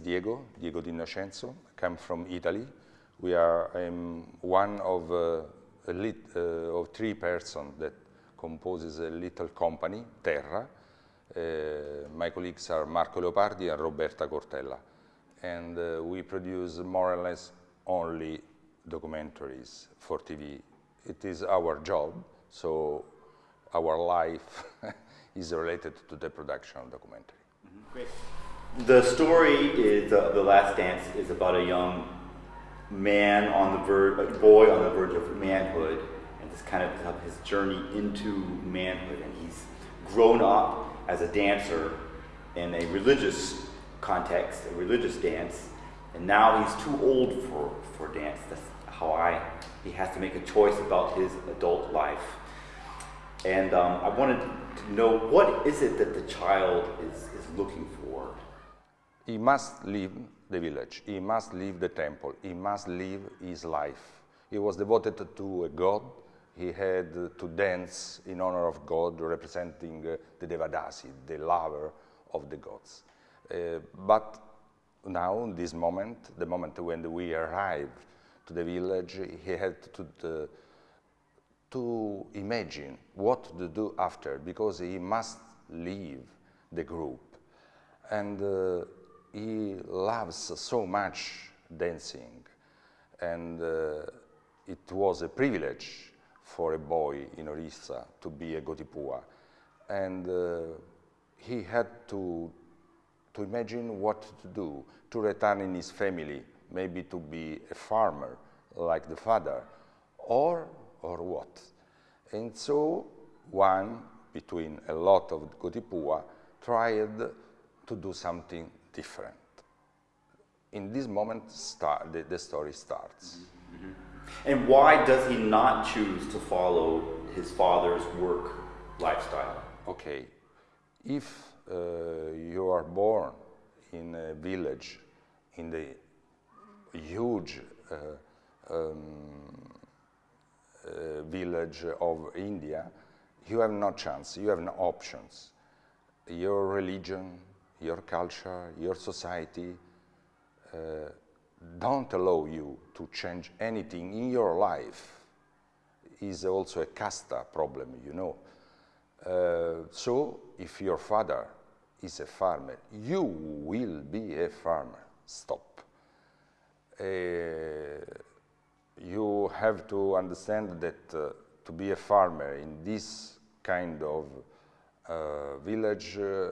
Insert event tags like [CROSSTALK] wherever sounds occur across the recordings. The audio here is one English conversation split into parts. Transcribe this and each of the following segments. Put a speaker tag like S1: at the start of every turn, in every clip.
S1: Diego, Diego D'Innocenzo. I come from Italy. We are I'm one of, uh, lit, uh, of three persons that composes a little company, Terra. Uh, my colleagues are Marco Leopardi and Roberta Cortella. And uh, we produce more or less only documentaries for TV. It is our job, so our life [LAUGHS] is related to the production of documentary.
S2: Mm -hmm. Great. The story is uh, The Last Dance is about a young man on the verge, a boy on the verge of manhood, and this kind of his journey into manhood. And he's grown up as a dancer in a religious context, a religious dance, and now he's too old for, for dance. That's how I, he has to make a choice about his adult life. And um, I wanted to know what is it that the child is, is looking for?
S1: He must leave the village, he must leave the temple, he must leave his life. He was devoted to a god, he had to dance in honor of God, representing uh, the Devadasi, the lover of the gods. Uh, but now, in this moment, the moment when we arrived to the village, he had to, uh, to imagine what to do after, because he must leave the group. And uh, he loves so much dancing, and uh, it was a privilege for a boy in Orissa to be a Gotipua. And uh, he had to to imagine what to do, to return in his family, maybe to be a farmer like the father, or, or what. And so one, between a lot of Gotipua, tried to do something different. In this moment, start, the, the story starts.
S2: Mm -hmm. And why does he not choose to follow his father's work lifestyle?
S1: Okay, if uh, you are born in a village in the huge uh, um, uh, village of India, you have no chance, you have no options. Your religion, your culture, your society uh, don't allow you to change anything in your life. Is also a casta problem, you know. Uh, so if your father is a farmer. You will be a farmer. Stop. Uh, you have to understand that uh, to be a farmer in this kind of uh, village uh,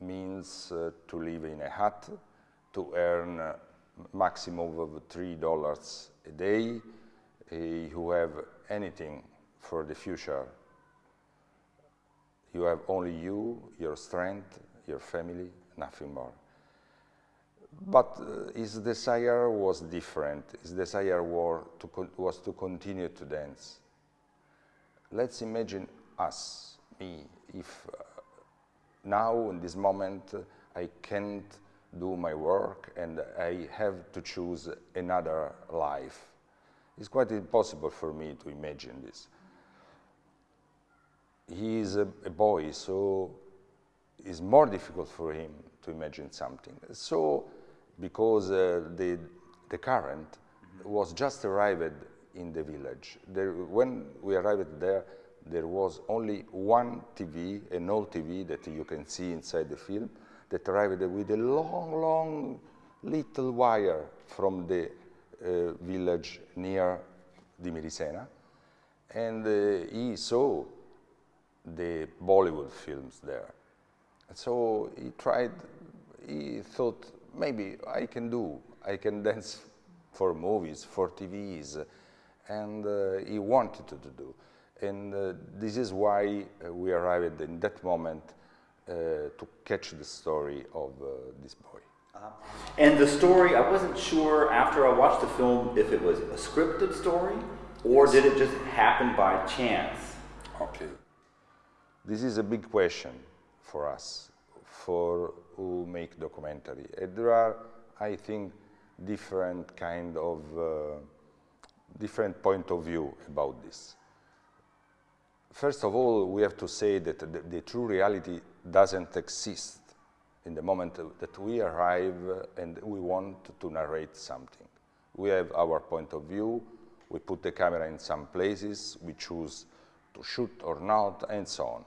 S1: means uh, to live in a hut, to earn a maximum of $3 a day. you have anything for the future you have only you, your strength, your family, nothing more. But uh, his desire was different. His desire to was to continue to dance. Let's imagine us, me, if uh, now in this moment I can't do my work and I have to choose another life. It's quite impossible for me to imagine this he is a, a, boy, so it's more difficult for him to imagine something. So, because uh, the, the current was just arrived in the village. There, when we arrived there, there was only one TV, an old TV that you can see inside the film, that arrived with a long, long little wire from the uh, village near Dimirisena. And uh, he saw the Bollywood films there. So he tried, he thought, maybe I can do, I can [LAUGHS] dance for movies, for TVs, and uh, he wanted to do. And uh, this is why uh, we arrived in that moment uh, to catch the story of uh, this boy.
S2: -huh. And the story, I wasn't sure after I watched the film if it was a scripted story or yes. did it just happen by chance?
S1: Okay. This is a big question for us, for who make documentary. And there are, I think, different kind of, uh, different point of view about this. First of all, we have to say that the, the true reality doesn't exist in the moment that we arrive and we want to narrate something. We have our point of view, we put the camera in some places, we choose to shoot or not, and so on.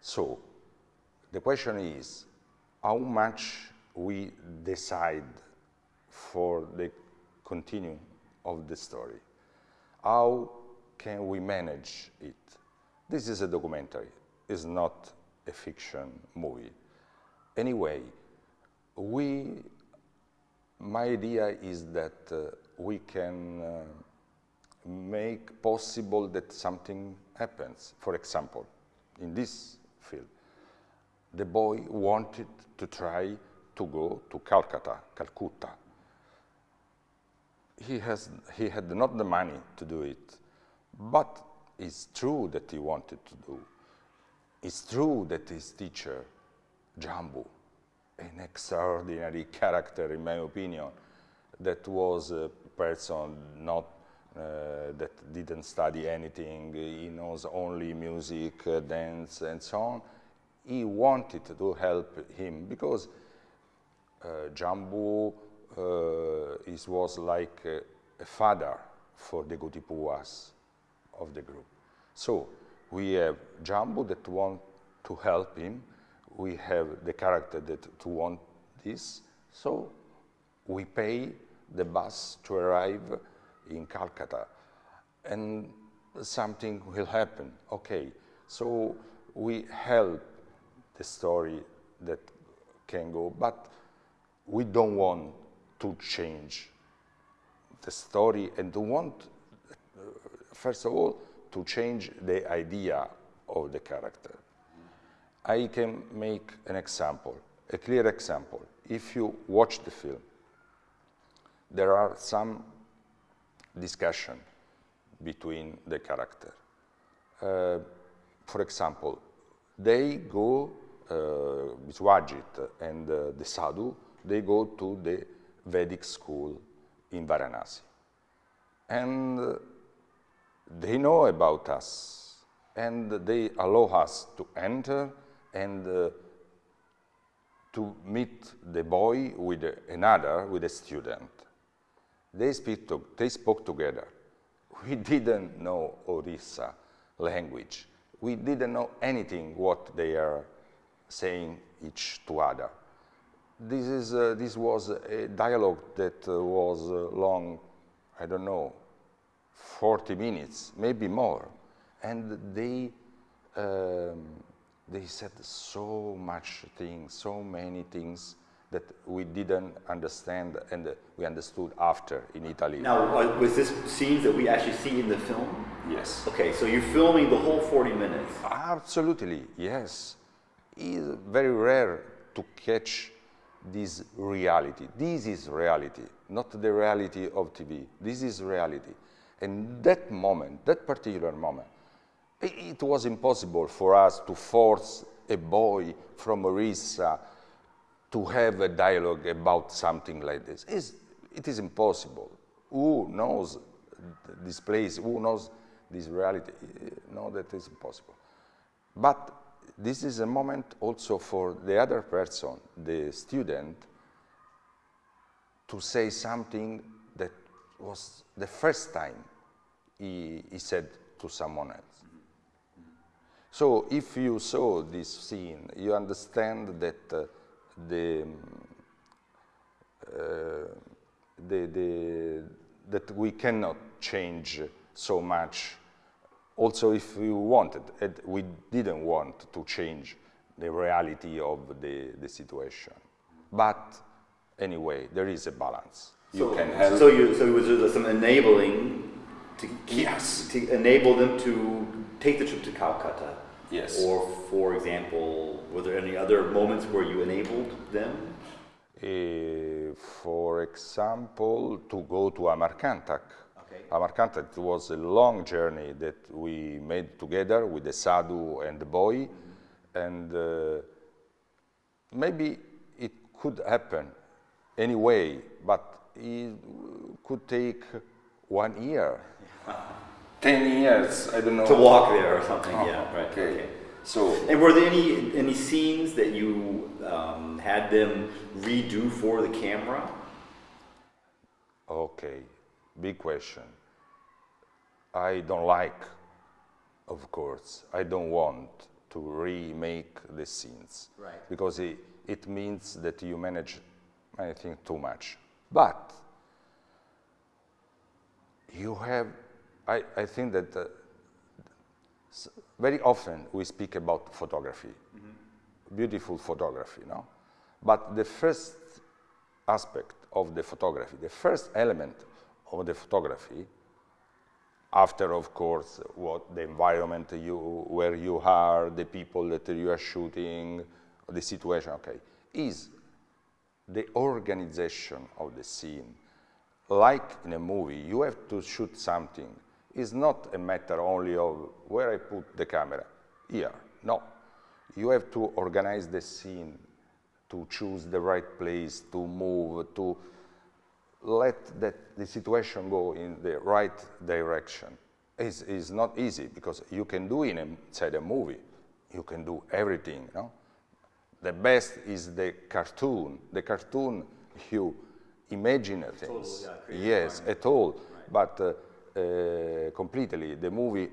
S1: So the question is how much we decide for the continuing of the story. How can we manage it? This is a documentary, it's not a fiction movie. Anyway, we, my idea is that uh, we can uh, make possible that something happens. For example, in this field, the boy wanted to try to go to Calcutta, Calcutta. He, has, he had not the money to do it, but it's true that he wanted to do. It's true that his teacher, Jambu, an extraordinary character in my opinion, that was a person not uh, that didn't study anything, he knows only music, uh, dance, and so on. He wanted to help him because uh, Jambu uh, was like a, a, father for the Gotipuas of the group. So we have Jambu that want to help him. We have the character that to want this. So we pay the bus to arrive in Calcutta and something will happen. Okay, so we help the story that can go, but we don't want to change the story and to want, first of all, to change the idea of the character. I can make an example, a clear example. If you watch the film, there are some discussion between the character. Uh, for example, they go, uh, Biswajit and uh, the sadhu, they go to the Vedic school in Varanasi. And uh, they know about us and they allow us to enter and uh, to meet the boy with another, with a student. They, speak to, they spoke together. We [LAUGHS] didn't know Orissa language. We didn't know anything what they are saying each to other. This, is, uh, this was a dialogue that uh, was uh, long, I don't know, 40 minutes, maybe more. And they, um, they said so much things, so many things that we didn't understand and we understood after in Italy.
S2: Now, uh, was this scenes that we actually see in the film?
S1: Yes.
S2: Okay, so you're filming the whole 40 minutes?
S1: Absolutely, yes. It's very rare to catch this reality. This is reality, not the reality of TV. This is reality. And that moment, that particular moment, it, was impossible for us to force a boy from Orissa to have a dialogue about something like this. It's, it is impossible. Who knows this place, who knows this reality? No, that is impossible. But this is a moment also for the other person, the student, to say something was the first time he, he said to someone else. So if you saw this scene, you understand that uh, the, uh, the, the, that we cannot change so much. Also, if we wanted, we didn't want to change the reality of the, the situation. But anyway, there is a balance.
S2: You so, can help. So, you, so it was some enabling to keep,
S1: yes.
S2: to enable them to take the trip to Calcutta
S1: Yes.
S2: Or, for example, were there any other moments where you enabled them?
S1: Uh, for example, to go to Amarkantak.
S2: Okay.
S1: Amarkantak was a long journey that we made together with the sadhu and the boy. Mm -hmm. And uh, maybe it could happen anyway, but it could take one year. [LAUGHS] 10 years, I don't know.
S2: To walk there or something,
S1: oh,
S2: yeah, right.
S1: Okay.
S2: okay.
S1: So,
S2: And were there any any scenes that you um, had them redo for the camera?
S1: okay, big question. I don't like, of course, I don't want to remake the scenes.
S2: Right.
S1: Because it, it means that you manage, I think, too much. But you have, I, I think that uh, very often we speak about photography, beautiful photography, no? But the first aspect of the photography, the first element of the photography, after of course what the environment you where you are, the people that you are shooting, the situation, okay, is the organization of the scene. Like in a movie, you have to shoot something. It's not a matter only of where I put the camera, here. No. You have to organize the scene, to choose the right place, to move, to let that the situation go in the right direction. It's, it's not easy because you can do in a, inside a movie, you can do everything, no? The best is the cartoon. The cartoon, you imagine things.
S2: yeah,
S1: yes, at all. But uh, uh, completely, the movie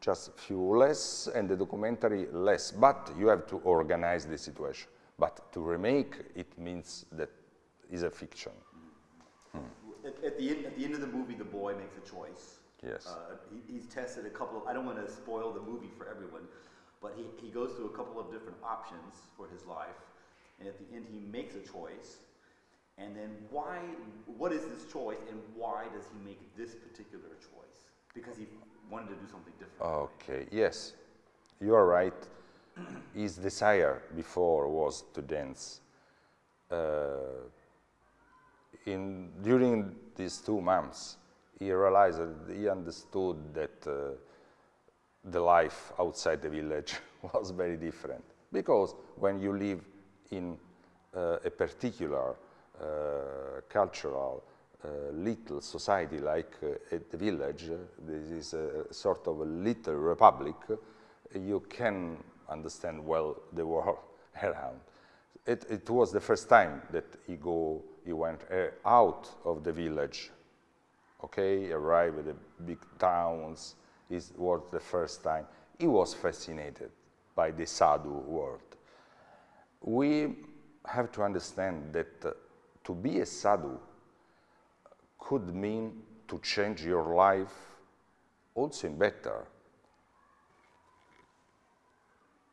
S1: just few less and the documentary less. But you have to organize the situation. But to remake it means that is a fiction.
S2: At, at the end, at the end of the movie, the boy makes a choice.
S1: Yes.
S2: Uh, he, he's tested a couple of. I don't want to spoil the movie for everyone, but he, he goes through a couple of different options for his life, and at the end, he makes a choice. And then why? What is this choice, and why does he make this particular choice? Because he wanted to do something different.
S1: Okay, yes, you are right. [CLEARS THROAT] His desire before was to dance. Uh, in, during these two months, he realized that he understood that uh, the life outside the village [LAUGHS] was very different. Because when you live in uh, a particular uh, cultural uh, little society like uh, at the village, uh, this is a sort of a little republic, uh, you can understand well the [LAUGHS] world around. It, it was the first time that he go, he went out of the village, okay, arrived at the big towns. It was the first time. He was fascinated by the sadhu world. We have to understand that uh, to be a sadhu could mean to change your life also in better.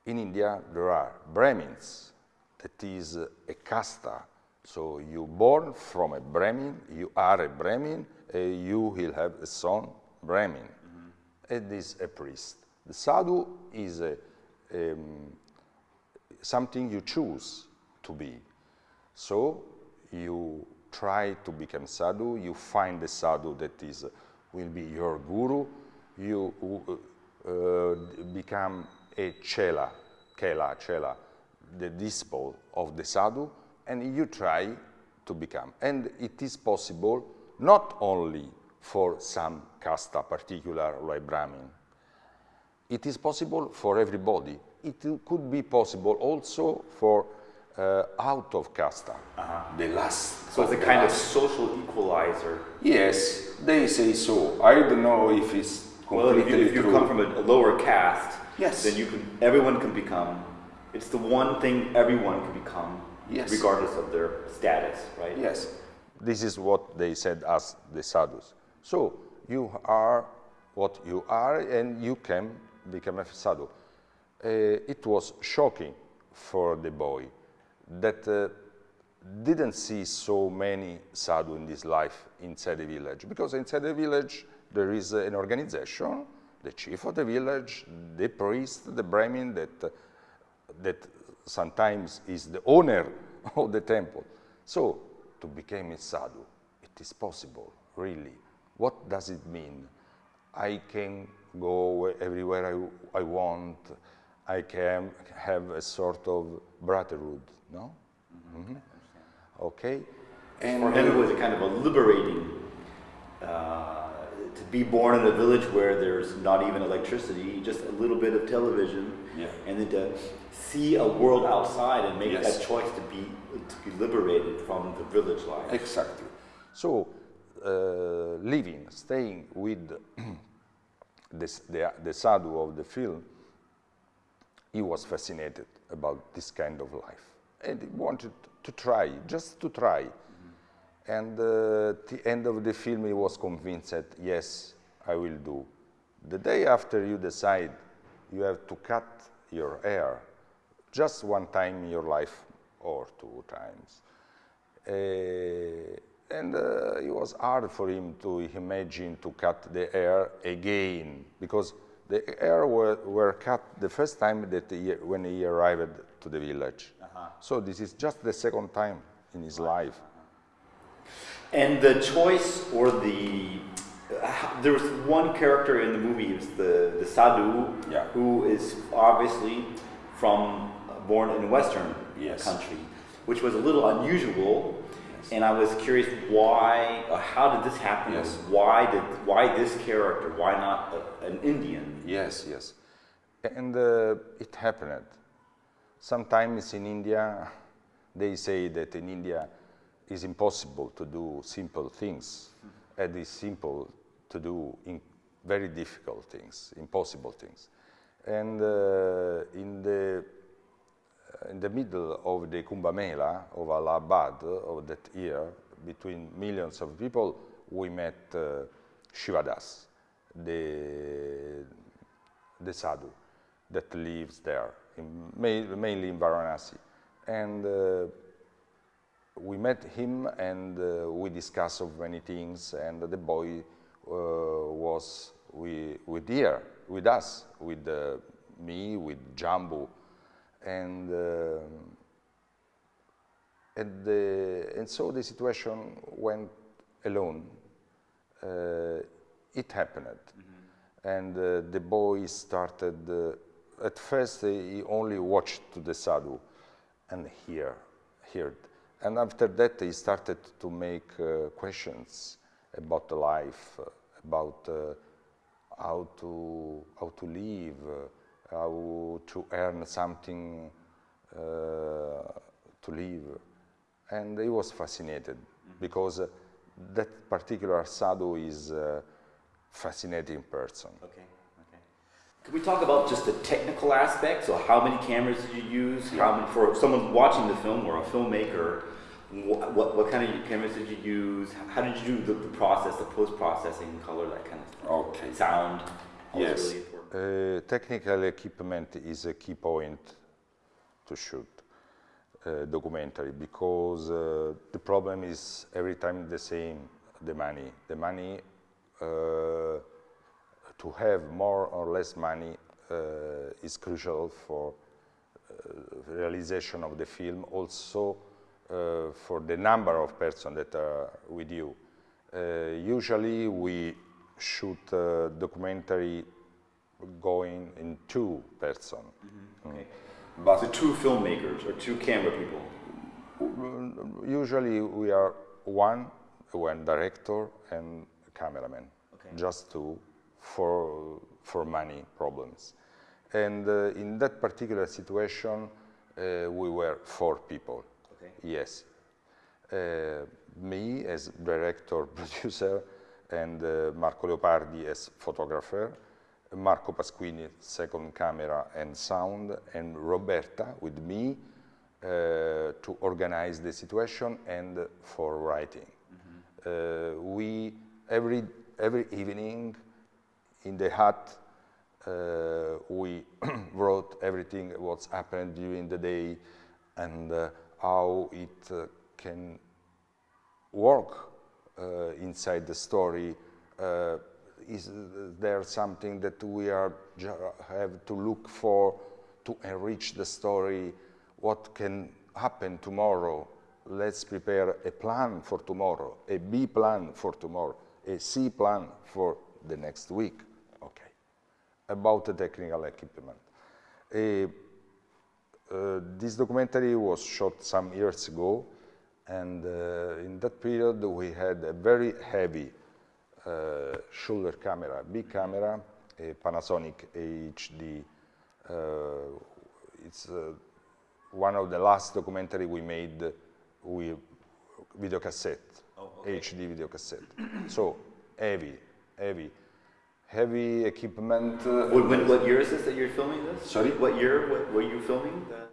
S1: In India, there are Brahmins, that is uh, a casta. So you born from a Brahmin, you are a Brahmin, uh, you will have a son Brahmin. It is a priest. The sadhu is a, um, something you choose to be. So you try to become sadhu, you find the sadhu that is, will be your guru, you uh, uh, become a chela, kela, chela, the disciple of the sadhu, and you try to become. And it is possible not only for some casta particular like Brahmin, it is possible for everybody. It could be possible also for uh, out of casta, the last.
S2: So it's a
S1: the
S2: kind of social equalizer.
S1: Yes, they say so. I don't know if it's
S2: Well, if you, if you
S1: true.
S2: come from a, a lower caste,
S1: Yes.
S2: then you can. Everyone can become. It's the one thing everyone can become,
S1: Yes.
S2: regardless of their status, right?
S1: Yes. This is what they said as the sadhus. So you are what you are and you can become a sadhu. Uh, it was shocking for the boy that uh, didn't see so many sadhu in his life inside the village because inside the village there is uh, an organization, the chief of the village, the priest, the brahmin that uh, that sometimes is the owner [LAUGHS] of the temple. So to become a sadhu, it is possible, really. What does it mean? I can go everywhere I, I want. I can have a sort of brotherhood, no? Mhm. Okay.
S2: And For him, it was a kind of a liberating uh, to be born in a village where there's not even electricity, just a little bit of television,
S3: Yeah.
S2: and then to see a world outside and make
S3: Yes.
S2: that choice to be to be liberated from the village life.
S3: Exactly.
S1: So, living, staying with [CLEARS THROAT] this, the, the sadhu of the film, he was fascinated about this kind of life. And he wanted to try, just to try. And uh, at the end of the film, he was convinced that, yes, I will do. The day after you decide you have to cut your hair, just one time in your life or two times. Uh, and uh, it was hard for him to imagine to cut the hair again because the hair were, were cut the first time that he, when he arrived to the village. So this is just the second time in his life.
S2: And the choice or the uh, there was one character in the movie, it was the the sadhu,
S3: Yeah.
S2: who is obviously from uh, born in a Western
S3: Yes.
S2: country, which was a little unusual. And I was curious why, uh, how did this happen?
S3: Yes.
S2: Why did why this character? Why not a, an Indian?
S1: Yes, yes. And uh, it happened. Sometimes in India, they say that in India it's impossible to do simple things, and it's simple to do in very difficult things, impossible things. And uh, in the in the middle of the Kumbh Mela of Allahabad of that year, between millions of people, we met uh, Shivadas, the, the sadhu that lives there, in, ma- mainly in Varanasi. And uh, we met him and uh, we discussed of many things and the boy uh, was we, with here, with us, with uh, me, with Jambu. And, uh, and, the, and so the situation went alone. Uh, it happened. And uh, the boy started, uh, at first he only watched to the sadhu and hear, heard. And after that he started to make uh, questions about life, about uh, how to how to live, how to earn something uh, to live, and he was fascinated because uh, that particular sadhu is a fascinating person.
S2: Okay. Okay. Can we talk about just the technical aspects? So, how many cameras did you use? How many, for someone watching the film or a filmmaker? What, what, what kind of cameras did you use? How did you do the, the process, the post processing, color, that kind of stuff?
S3: Okay.
S2: Sound.
S3: Yes.
S2: Really important.
S1: Uh, technical equipment is a key point to shoot a documentary because uh, the problem is every time the same the money. The money uh, to have more or less money uh, is crucial for uh, realization of the film also uh, for the number of persons that are with you. Uh, usually we shoot documentary going in two person
S2: Okay.
S3: But
S2: So, two filmmakers or two camera people.
S1: Usually we are one, one director and cameraman,
S2: Okay.
S1: just two for, for money problems. And uh, in that particular situation, uh, we were four people.
S2: Okay.
S1: Yes. Uh, me as director, [LAUGHS] producer, and uh, Marco Leopardi as photographer, Marco Pasquini second camera and sound, and Roberta with me uh, to organize the situation and for writing. Uh, we every every evening in the hut uh, we [CLEARS THROAT] wrote everything what's happened during the day and uh, how it uh, can work uh, inside the story. Uh, is there something that we are have to look for to enrich the story? What can happen tomorrow? Let's prepare a plan for tomorrow, a B plan for tomorrow, a C plan for the next week. Okay. About the technical equipment. Uh, this documentary was shot some years ago, and uh, in that period we had a very heavy uh, shoulder camera, big camera, a Panasonic HD. Uh, it's uh, one of the last documentary we made with video cassette,
S2: Oh, okay.
S1: HD video cassette. so heavy, heavy, heavy equipment. uh,
S2: What, when, what year is this that you're filming this?
S1: Sorry?
S2: What year what, were you filming? The,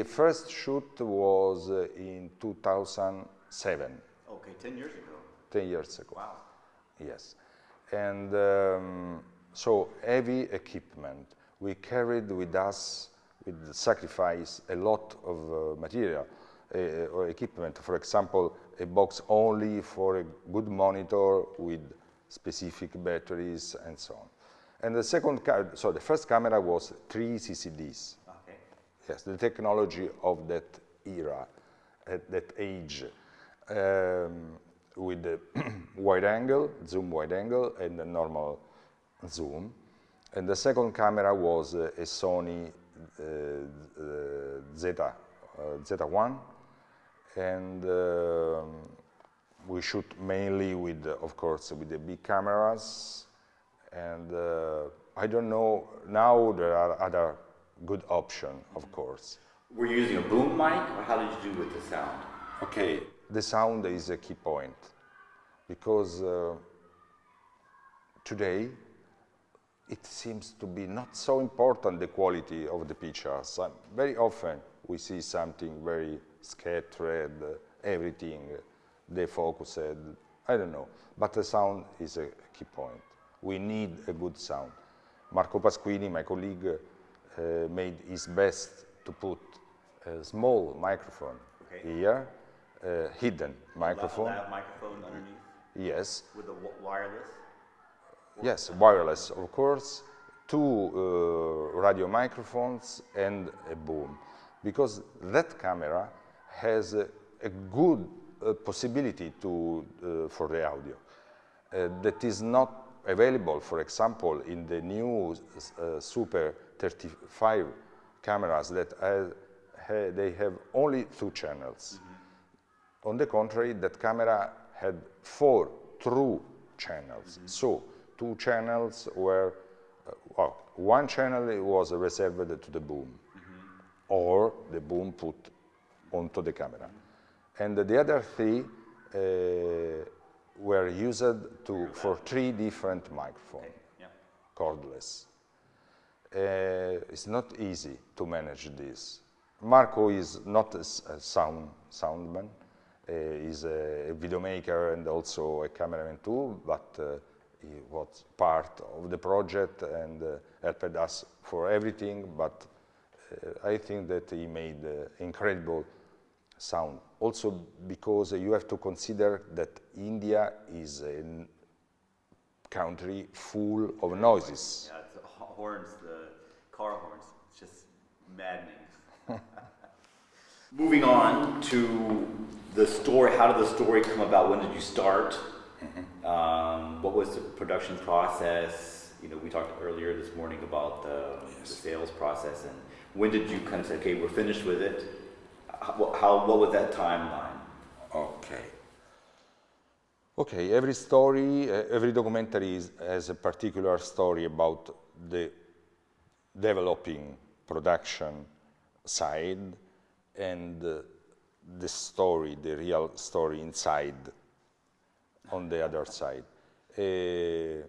S1: The first shoot was uh, in 2007,
S2: okay, 10 years ago.
S1: 10 years ago.
S2: Wow.
S1: Yes. And um, so heavy equipment. We carried with us, with the sacrifice, a lot of uh, material uh, or equipment. For example, a box only for a good monitor with specific batteries and so on. And the second, so the first camera was three CCDs.
S2: Okay.
S1: Yes, the technology of that era, at that age, um, with the [CLEARS THROAT] wide angle, zoom wide angle, and the normal zoom. And the second camera was uh, a Sony uh, uh, Zeta, uh, Zeta1, and um, we shoot mainly with, uh, of course, with the big cameras. And uh, I don't know, now there are other good options, of course.
S2: We're using a boom mic, or how did you do with the sound?
S1: Okay, the sound is a key point because uh, today it seems to be not so important the quality of the pictures. Very often we see something very scattered, uh, everything defocused, I don't know. But the sound is a key point. We need a good sound. Marco Pasquini, my colleague, uh, made his best to put a small microphone
S2: Okay.
S1: here, uh, hidden microphone.
S2: That microphone underneath
S1: Yes,
S2: with the wi- wireless.
S1: yes, wireless, of course, two uh, radio microphones and a boom, because that camera has a, a good uh, possibility to, uh, for the audio uh, that is not available, for example, in the new uh, Super 35 cameras that ha- they have only two channels. On the contrary, that camera had four true channels. So two channels were, uh, well, one channel was reserved to the boom, or the boom put onto the camera. And the other three uh, were used to, for three different microphones,
S2: Yeah.
S1: cordless. Uh, it's not easy to manage this. Marco is not a sound soundman. Uh, he's a, video maker and also a cameraman too, but uh, he was part of the project and uh, helped us for everything. But uh, I think that he made incredible sound. Also because you have to consider that India is a country full of noises.
S2: Yeah, the horns, the car horns. It's just maddening. [LAUGHS] Moving on to the story. How did the story come about? When did you start? Um, what was the production process? You know, we talked earlier this morning about the, the sales process, and when did you kind of say, "Okay, we're finished with it"? How, how what was that timeline?
S1: Okay. Okay, every story, uh, every documentary is, has a particular story about the developing production side and uh, the story, the real story inside on the other side. Uh,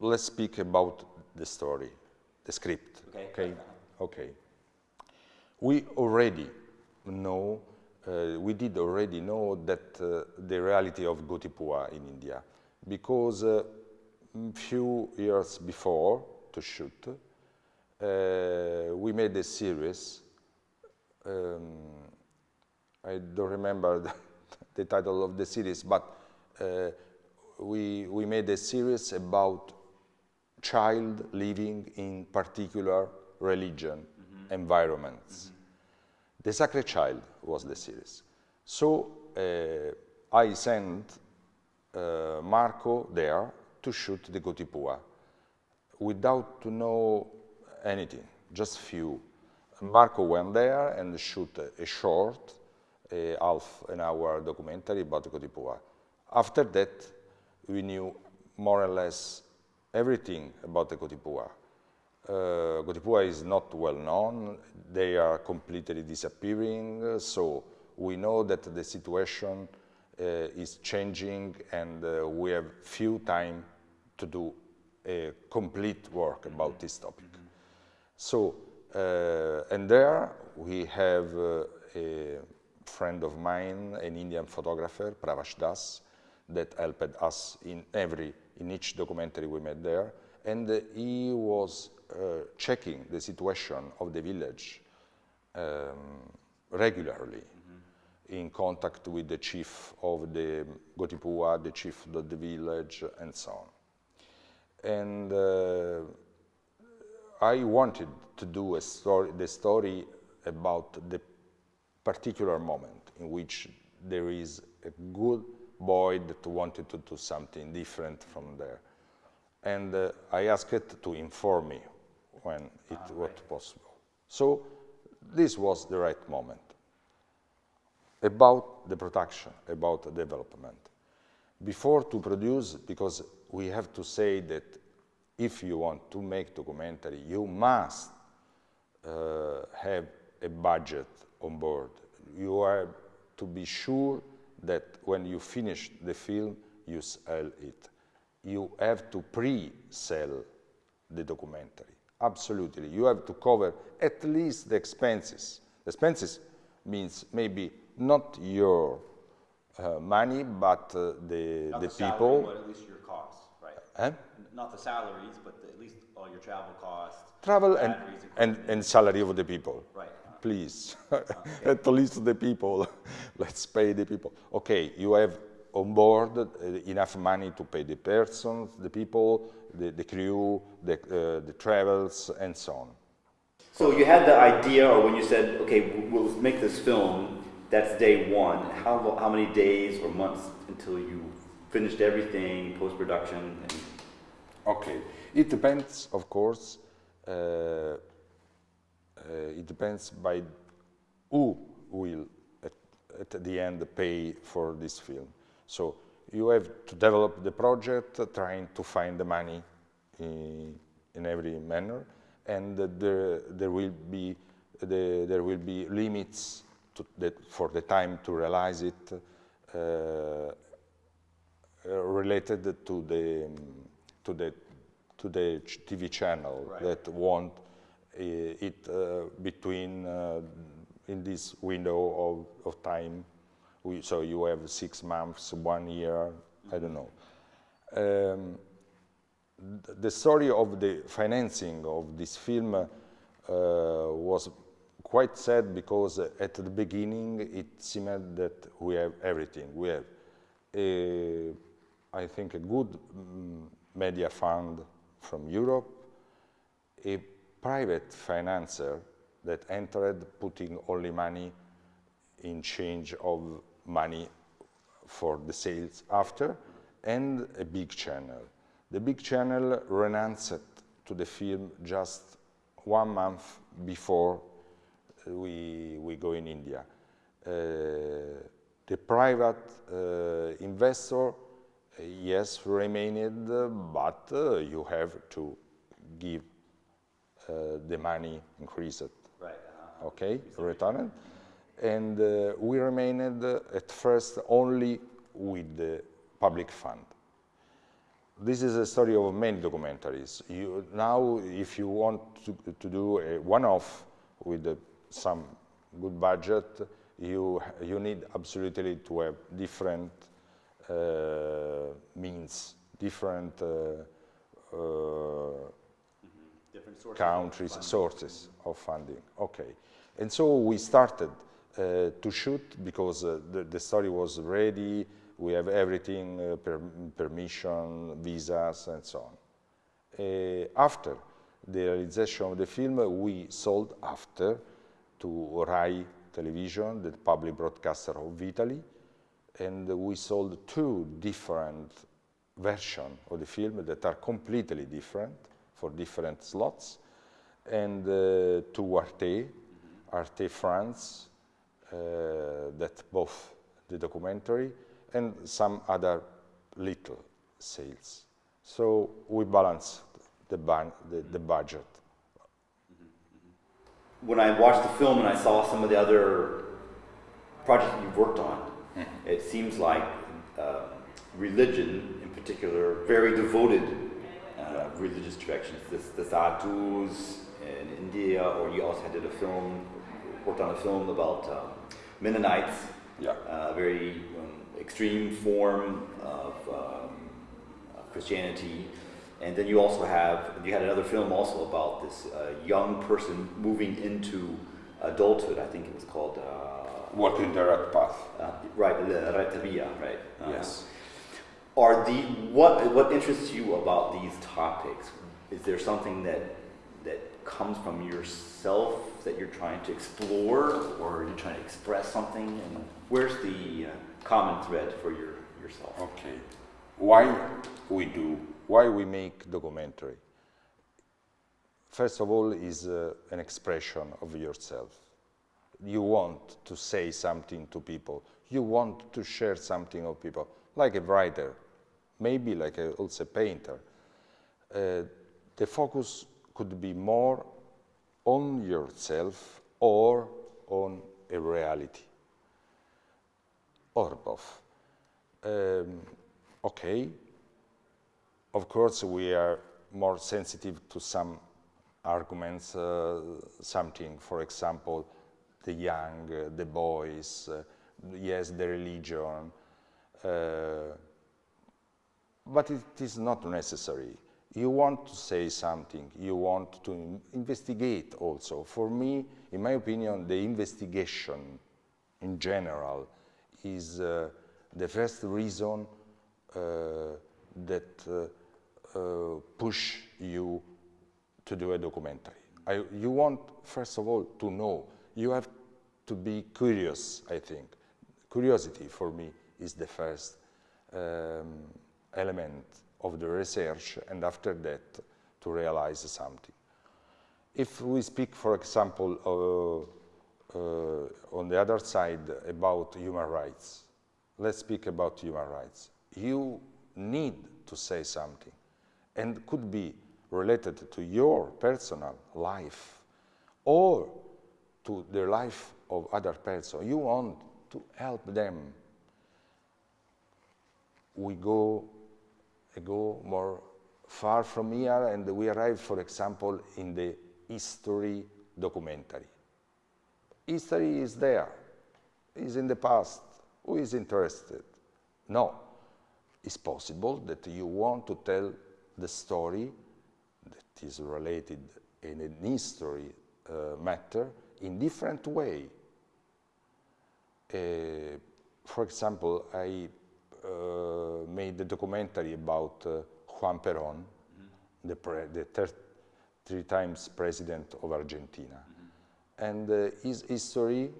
S1: let's speak about the story, the script.
S2: Okay.
S1: Okay. okay. We already know, uh, we did already know that uh, the reality of Gotipua in India, because a few years before to shoot, uh, we made a series. Um, I don't remember [LAUGHS] the, the title of the series, but uh, we, we made a series about child living in particular religion environments. The Sacred Child was the series. So uh, I sent uh, Marco there to shoot the Gotipua without to know anything, just few. Marco went there and shoot a, a short, half an hour documentary about Gotipua. After that, we knew more or less everything about the Gotipua. Uh, Gotipua is not well known. They are completely disappearing. So we know that the situation uh, is changing and uh, we have few time to do a complete work about this topic. Mm -hmm. So, uh, and there we have a friend of mine, an Indian photographer, Pravash Das, that helped us in every, in each documentary we made there. And uh, he was uh, checking the situation of the village um, regularly mm -hmm. in contact with the chief of the Gotipua, the chief of the village, and so on. And uh, I wanted to do a story, the story about the particular moment in which there is a good boy that wanted to do something different from there. And uh, I asked it to inform me when it ah, was right. possible. So this was the right moment. About the production, about the development. Before to produce, because we have to say that if you want to make documentary, you must uh, have a budget on board. You are to be sure that when you finish the film, you sell it. You have to pre-sell the documentary. Absolutely. You have to cover at least the expenses. Expenses means maybe not your uh, money, but uh, the,
S2: not
S1: the,
S2: the
S1: people.
S2: Salary, but at least your costs, right? Not the salaries, but the, at least all your travel costs.
S1: Travel and, and, and salary of the people.
S2: Right.
S1: Please, [LAUGHS] at least the people. [LAUGHS] Let's pay the people. Okay, you have on board uh, enough money to pay the persons, the people, the, the crew, the, uh, the travels, and so on.
S2: So you had the idea, or when you said, okay, we'll make this film, that's day one. How, how many days or months until you finished everything, post-production?
S1: Okay, it depends, of course. Uh, it depends by who will, at, at the end, pay for this film. So you have to develop the project, uh, trying to find the money in, in every manner, and uh, there, there will be the, there will be limits the, for the time to realize it uh, related to the to the to the TV channel right. that want uh, it uh, between uh, in this window of, of time we, so you have six months, one year, I don't know. Um, the story of the financing of this film uh, was quite sad because at the beginning it seemed that we have everything. We have, a, I think, a good um, media fund from Europe, a private financer that entered putting only money in change of money for the sales after, and a big channel. The big channel renounced to the film just one month before we, we go in India. Uh, the private uh, investor, uh, yes, remained, but uh, you have to give uh, the money increased.
S2: Right.
S1: -huh. Okay, returned and uh, we remained uh, at first only with the public fund. This is a story of many documentaries. You, now, if you want to, to do a one-off with uh, some good budget, you, you need absolutely to have different uh, means, different, uh, uh,
S2: different sources
S1: countries,
S2: of
S1: sources of funding. Okay. And so we started uh, to shoot because uh, the, the, story was ready, we have everything, uh, per, permission, visas, and so on. after the realization of the film, we sold after to RAI Television, the public broadcaster of Italy, and we sold two different versions of the film that are completely different for different slots, and uh, to Arte, Arte France, uh, that both the documentary and some other little sales. So we balance the, the, the budget.
S2: When I watched the film and I saw some of the other projects you've worked on, mm-hmm. it seems like uh, religion, in particular, very devoted religious directions. This, the Sadhus in India, or you also did a film, worked on a film about um, Mennonites,
S1: yeah.
S2: uh, very um, extreme form of um, Christianity. And then you also have, you had another film also about this uh, young person moving into adulthood. I think it was called. Uh,
S1: Walking the Right Path.
S2: Uh, right, Retta Via, right?
S1: Uh, yes.
S2: Are the what what interests you about these topics? Is there something that that comes from yourself that you're trying to explore, or you're trying to express something? And where's the uh, common thread for your yourself?
S1: Okay, why we do why we make documentary? First of all, is uh, an expression of yourself. You want to say something to people. You want to share something of people, like a writer, maybe like a, also a painter. Uh, the focus could be more on yourself or on a reality, or both. Um, okay, of course, we are more sensitive to some arguments, uh, something, for example, the young, uh, the boys, uh, yes, the religion, uh, but it is not necessary. You want to say something, you want to investigate also. For me, in my opinion, the investigation in general is uh, the first reason uh, that uh, push you to do a documentary. I, you want, first of all, to know. You have to be curious, I think. Curiosity, for me, is the first um, element of the research, and after that, to realize something. If we speak, for example, uh, uh, on the other side about human rights, let's speak about human rights. You need to say something and could be related to your personal life or to the life of other person. You want to help them. We go, go more far from here and we arrive, for example, in the history documentary. History is there, is in the past. Who is interested? No. It's possible that you want to tell the story that is related in an history uh, matter in different way. Uh, for example, I uh, made a documentary about uh, Juan Perón, mm -hmm. the, the three times president of Argentina. Mm -hmm. And uh, his history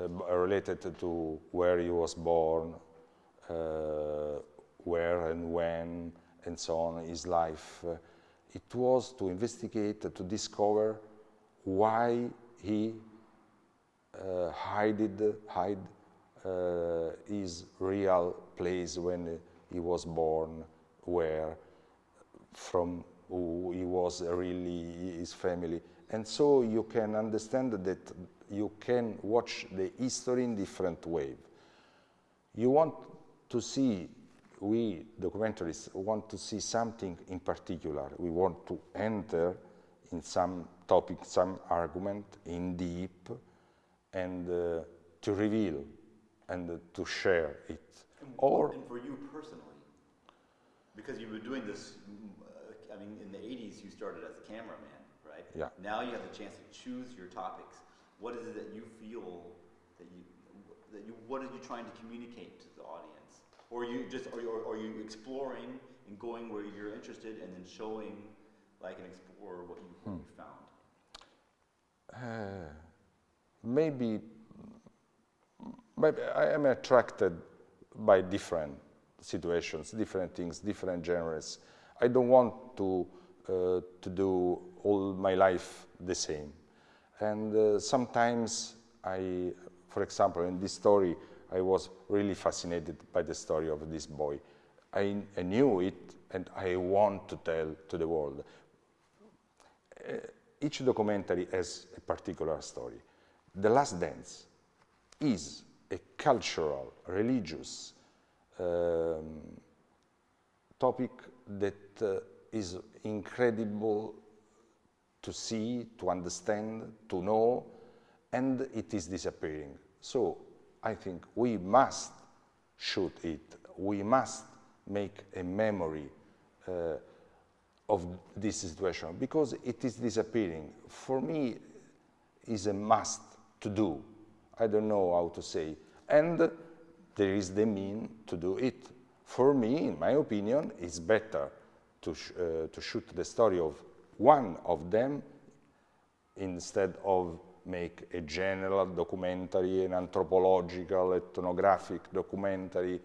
S1: uh, related to where he was born, where and when, and so on, his life, it was to investigate, to discover why he uh, hid, hide uh, his real place when he was born, where, from who he was really, his family. And so you can understand that you can watch the history in different ways. You want to see we documentaries want to see something in particular. We want to enter in some topic, some argument in deep and uh, to reveal and uh, to share it.
S2: And, or for you personally, because you were doing this, uh, I mean, in the 80s you started as a cameraman, right?
S1: Yeah.
S2: Now you have the chance to choose your topics. What is it that you feel that you, that you, what are you trying to communicate to the audience? Or you just are you, are you exploring and going where you're interested and then showing like an explorer what you, what hmm. you found?
S1: Uh, maybe, maybe I am attracted by different situations, different things, different genres. I don't want to uh, to do all my life the same. And uh, sometimes I, for example, in this story, I was really fascinated by the story of this boy. I, I knew it and I want to tell to the world. Uh, each documentary has a particular story. The Last Dance is a cultural, religious um, topic that uh, is incredible to see, to understand, to know, and it is disappearing. So I think we must shoot it. We must make a memory uh, of this situation because it is disappearing. For me, is a must to do. I don't know how to say. And there is the mean to do it. For me, in my opinion, it's better to, sh uh, to shoot the story of one of them instead of make a general documentary, an anthropological, ethnographic documentary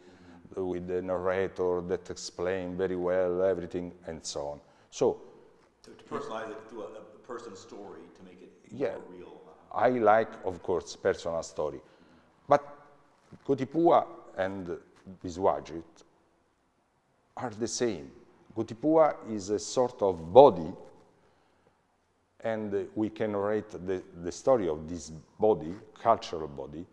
S1: with a narrator that explain very well everything and so on. So,
S2: to, to personalize it through a, a, person's story to make it
S1: yeah,
S2: more real.
S1: I like, of course, personal story, but Gotipua and Biswajit are the same. Gotipua is a sort of body and we can narrate the, the story of this body, cultural body,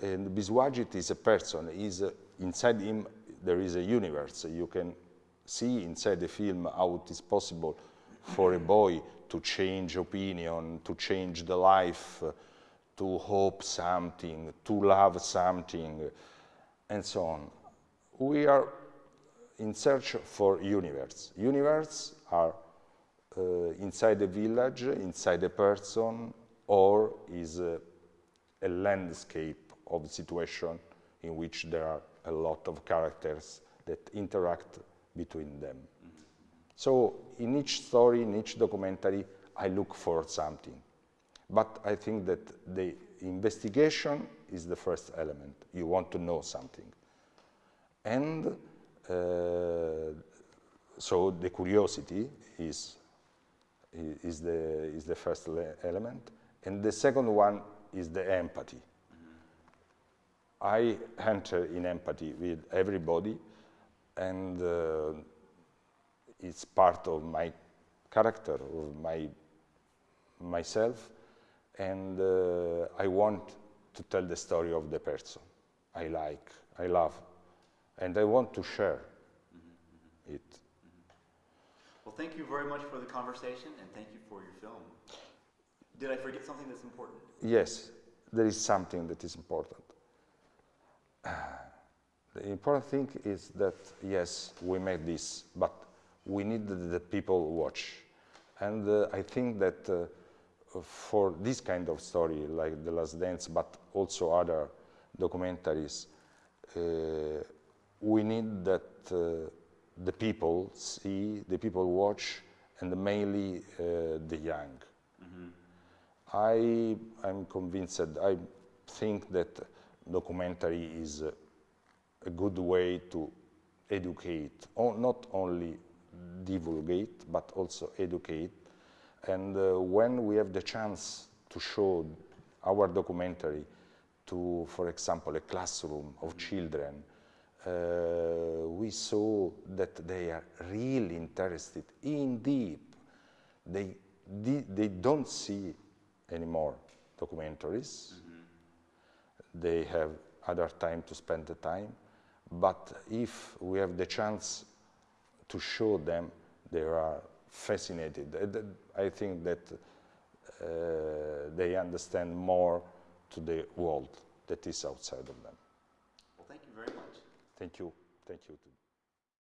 S1: and Biswajit is a person, is inside him there is a universe. You can see inside the film how it is possible for a boy to change opinion, to change the life, to hope something, to love something, and so on. We are in search for universe. Universe are uh, inside a village, inside a person, or is a, a landscape of situation in which there are a lot of characters that interact between them. So in each story, in each documentary, I look for something. But I think that the investigation is the first element. You want to know something. And uh, so the curiosity is is the, is the first element. And the second one is the empathy. I enter in empathy with everybody, and uh, it's part of my character, of my, myself, and uh, I want to tell the story of the person I like, I love, and I want to share mm -hmm. it.
S2: Well, thank you very much for the conversation and thank you for your film. Did I forget something that's important?
S1: Yes, there is something that is important. [SIGHS] The important thing is that, yes, we made this, but we need the people watch. And uh, I think that uh, for this kind of story, like The Last Dance, but also other documentaries, uh, we need that uh, the people see, the people watch, and mainly uh, the young. Mm -hmm. I am convinced, I think that documentary is a, a good way to educate, not only divulgate, but also educate. And uh, when we have the chance to show our documentary to, for example, a classroom of children, uh, we saw that they are really interested in deep. They, they don't see anymore documentaries. Mm -hmm. They have other time to spend the time. But if we have the chance to show them, they are fascinated. I think that uh, they understand more to the world that is outside of them.
S2: Well, thank you very much.
S1: Thank you. Thank you.